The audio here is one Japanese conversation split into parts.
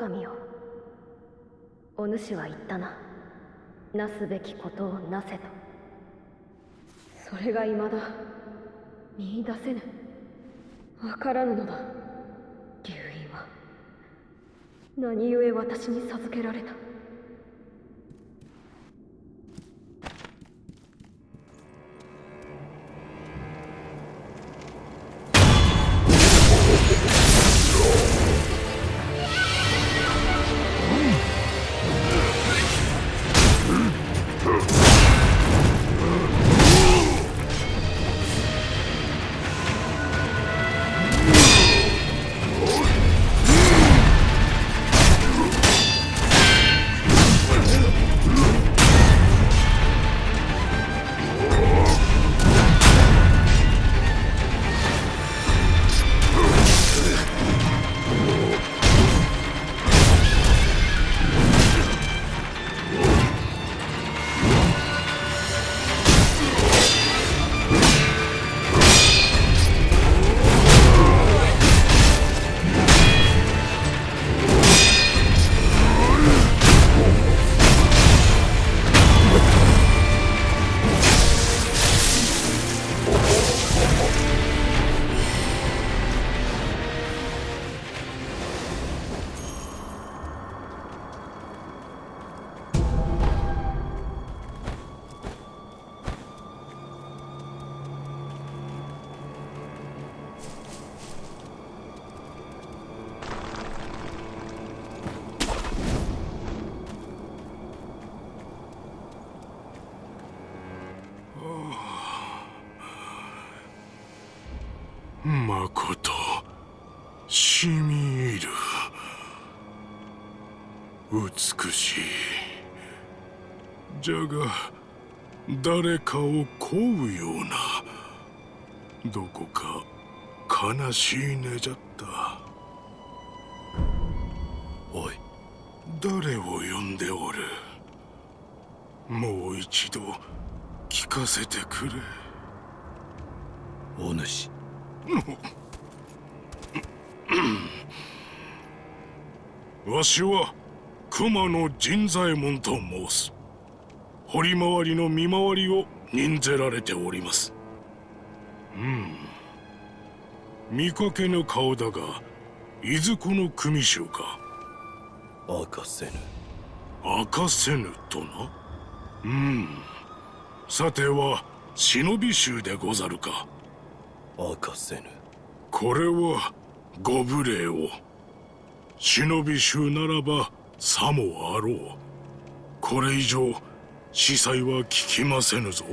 狼よ。お主は言ったな。なすべきことをなせと。それがいまだ。見いだせぬ。わからぬのだ。竜院は。何故私に授けられた。美しいじゃが誰かを乞うようなどこか悲しいねじゃった。おい誰を呼んでおる？もう一度聞かせてくれ。お主。わしは熊野神左衛門と申す。堀回りの見回りを任ぜられております。うん。見かけぬ顔だがいずこの組衆か。明かせぬ。明かせぬとな。うん。さては忍び衆でござるか。明かせぬ。これはご無礼を。忍び衆ならばさもあろう。これ以上司祭は聞きませぬぞ。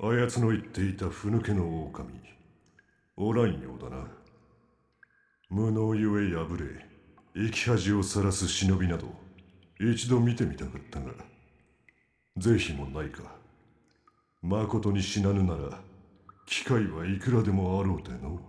あやつの言っていたふぬけの狼。おらんようだな。無能ゆえ破れ生き恥をさらす忍びなど一度見てみたかったが。是非もないか。まことに死なぬなら機会はいくらでもあろうての。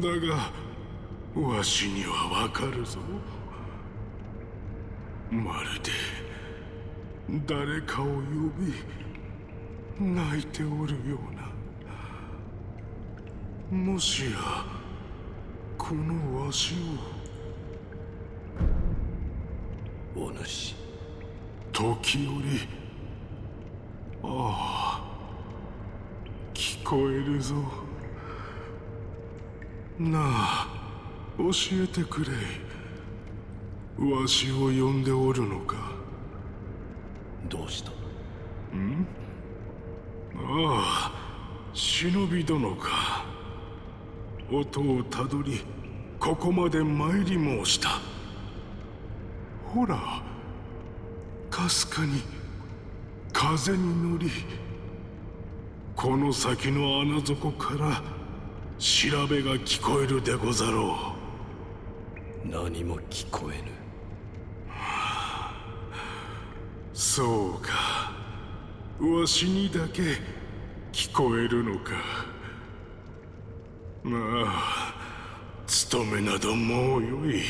だがわしにはわかるぞ。まるで誰かを呼び泣いておるような。もしやこのわしお主。を時折ああ聞こえるぞなあ教えてくれ。わしを呼んでおるのか。どうした？ああ忍び殿か。音をたどりここまで参り申した。ほらかすかに風に乗りこの先の穴底から調べが聞こえるでござろ何も聞こえぬ。うそうか。わしにだけ聞こえるのか。まあ務めなどもうよい。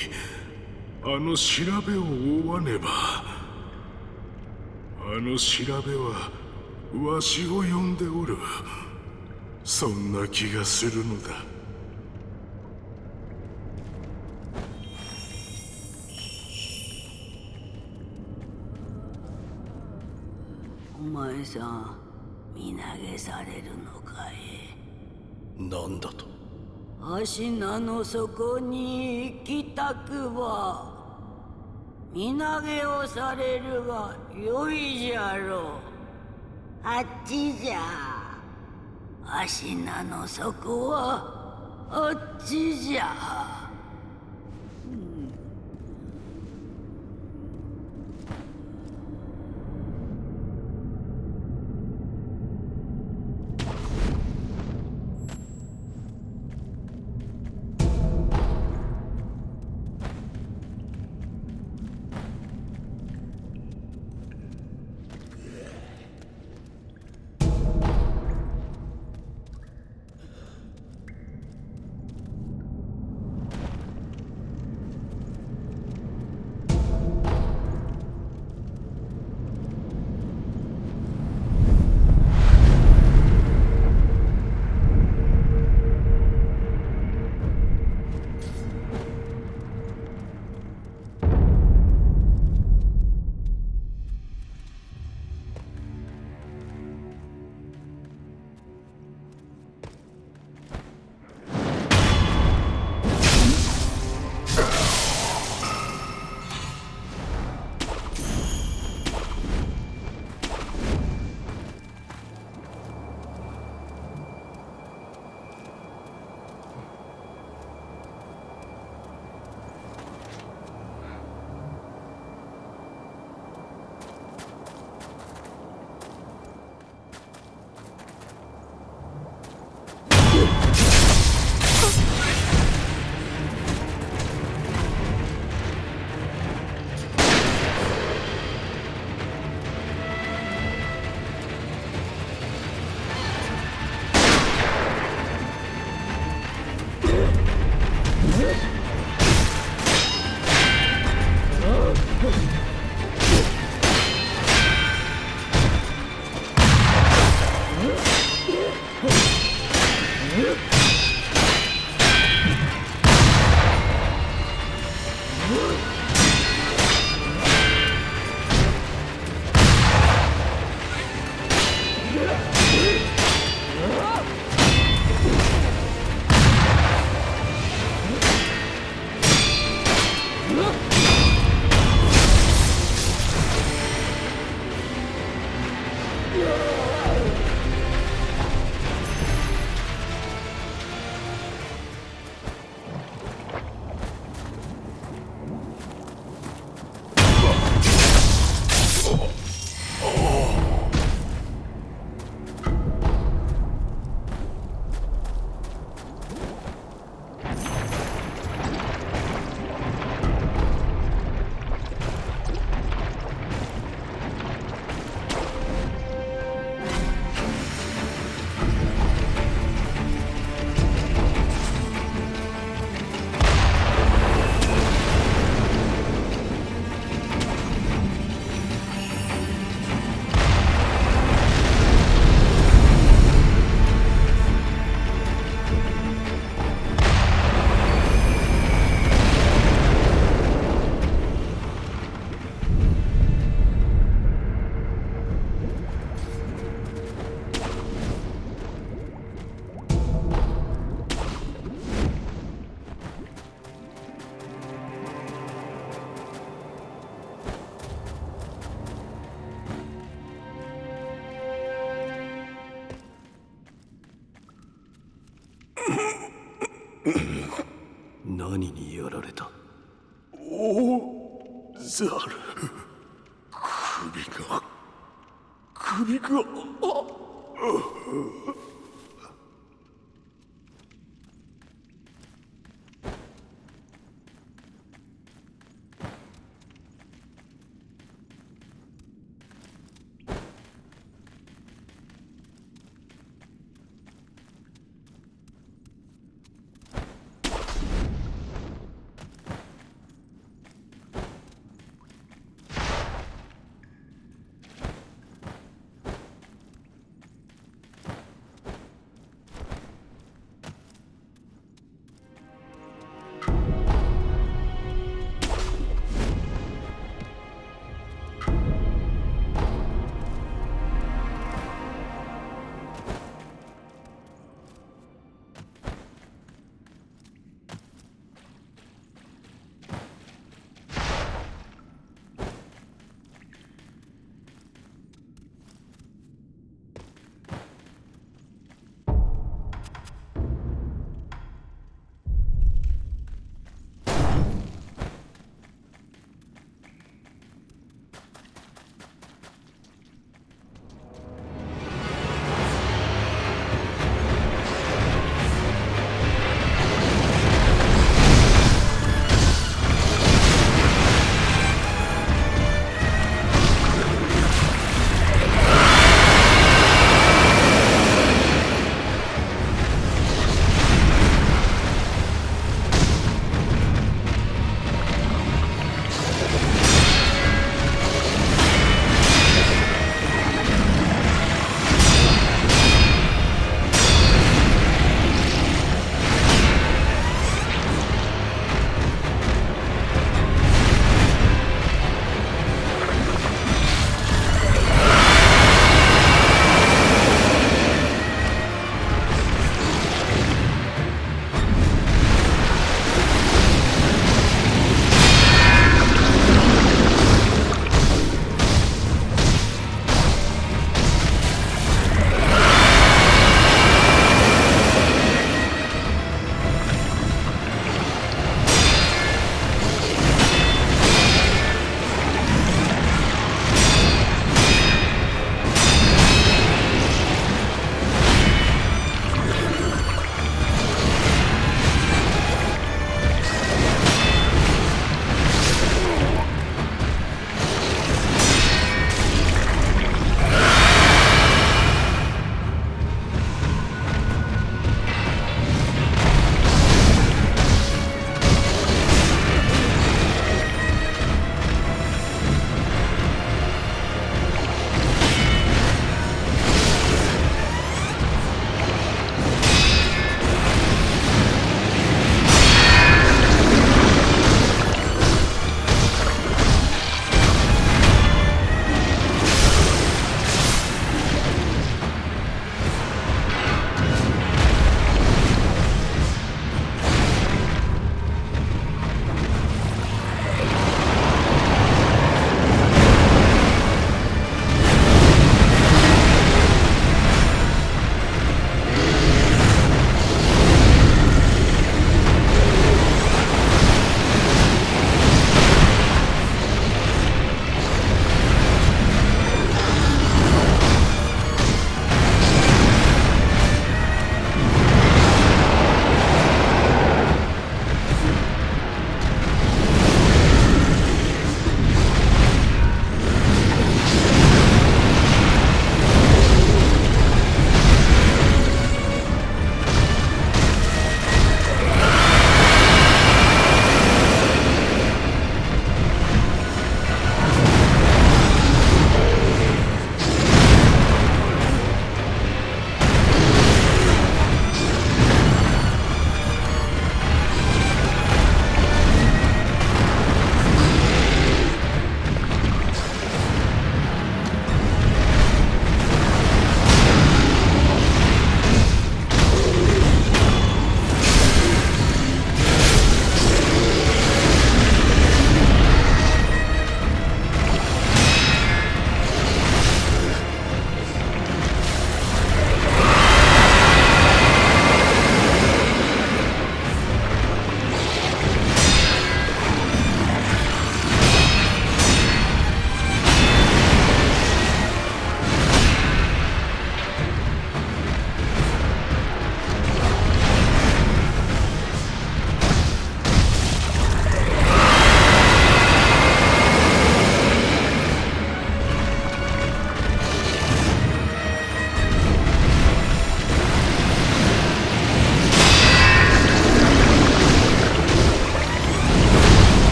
あの調べを追わねば。あの調べはわしを呼んでおるそんな気がするのだ。お前さん身投げされるのかい？何だと？足名の底に行きたくば身投げをされるがよいじゃろう。あっちじゃ足名の底は。あっちじゃ。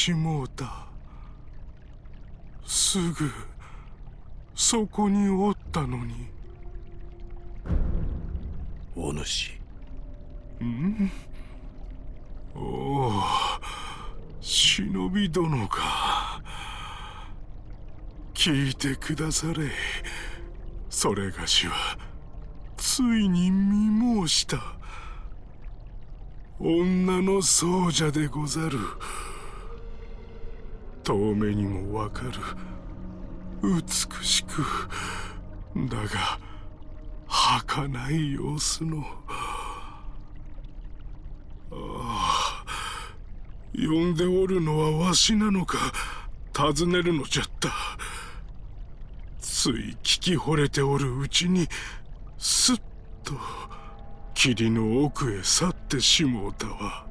しもうた。すぐそこにおったのに。お主。おお忍び殿か。聞いてくだされ。それがしはついに見申した。女の僧者でござる遠目にもわかる。美しく。だが儚い様子の。ああ呼んでおるのはわしなのか。尋ねるのじゃった。つい聞き惚れておるうちにすっと霧の奥へ去ってしもうたわ。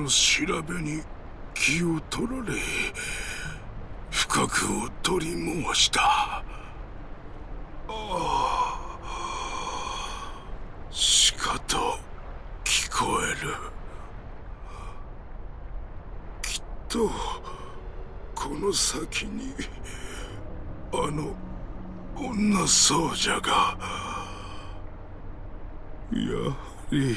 の調べに気を取られ不覚を取り申した。ああしかと聞こえる。きっとこの先にあの女僧者がやはり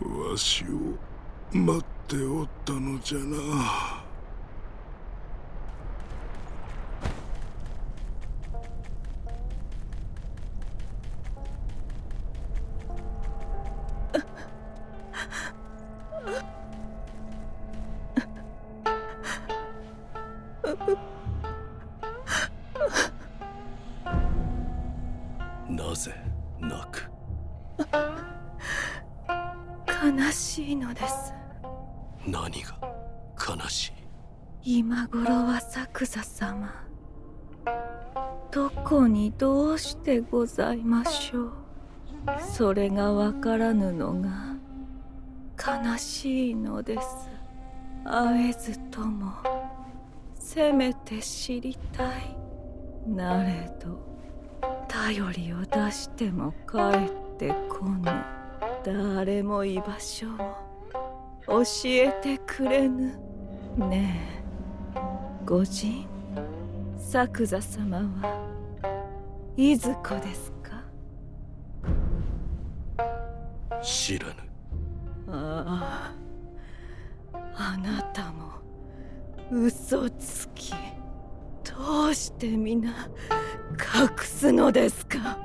わしを待っておったのじゃな。どうしてございましょう。それがわからぬのが悲しいのです。会えずともせめて知りたい。なれど頼りを出しても帰ってこぬ。誰も居場所を教えてくれぬ。ねえ御人作座様はいずこですか？知らぬ。あああなたも嘘つき。どうして皆隠すのですか？